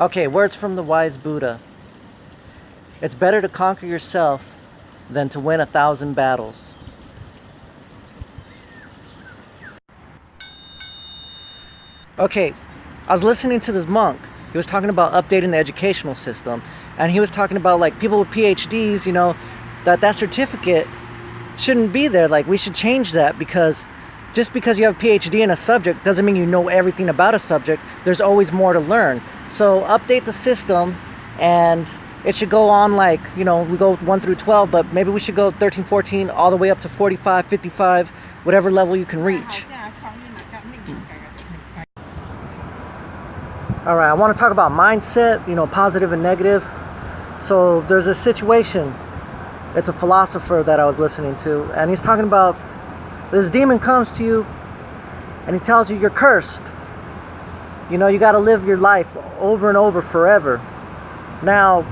Okay, words from the wise Buddha. It's better to conquer yourself than to win a thousand battles. Okay, I was listening to this monk. He was talking about updating the educational system. And he was talking about like people with PhDs, you know, that that certificate shouldn't be there. Like we should change that because just because you have a PhD in a subject doesn't mean you know everything about a subject. There's always more to learn. So update the system and it should go on like, you know, we go 1 through 12, but maybe we should go 13, 14, all the way up to 45, 55, whatever level you can reach. All right, I want to talk about mindset, you know, positive and negative. So there's a situation. It's a philosopher that I was listening to, and he's talking about this demon comes to you and he tells you you're cursed. You know, you got to live your life over and over forever. Now,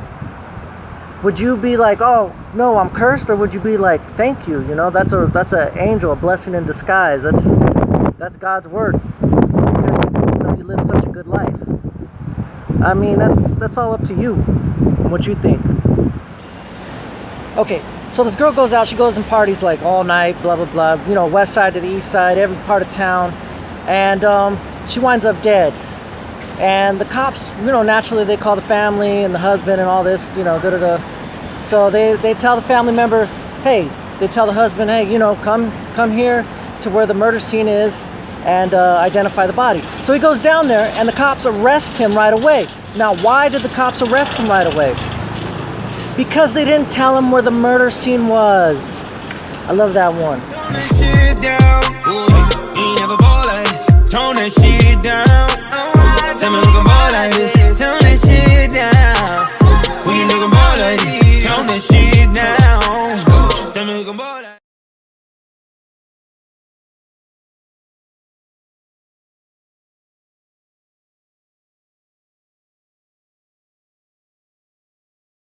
would you be like, "Oh, no, I'm cursed," or would you be like, "Thank you"? You know, that's a that's an angel, a blessing in disguise. That's that's God's word because you know you live such a good life. I mean, that's that's all up to you. And what you think? Okay, so this girl goes out. She goes and parties like all night, blah blah blah. You know, west side to the east side, every part of town, and um, she winds up dead. And the cops, you know, naturally they call the family and the husband and all this, you know, da da da. So they they tell the family member, hey, they tell the husband, hey, you know, come come here to where the murder scene is and uh, identify the body. So he goes down there and the cops arrest him right away. Now, why did the cops arrest him right away? Because they didn't tell him where the murder scene was. I love that one.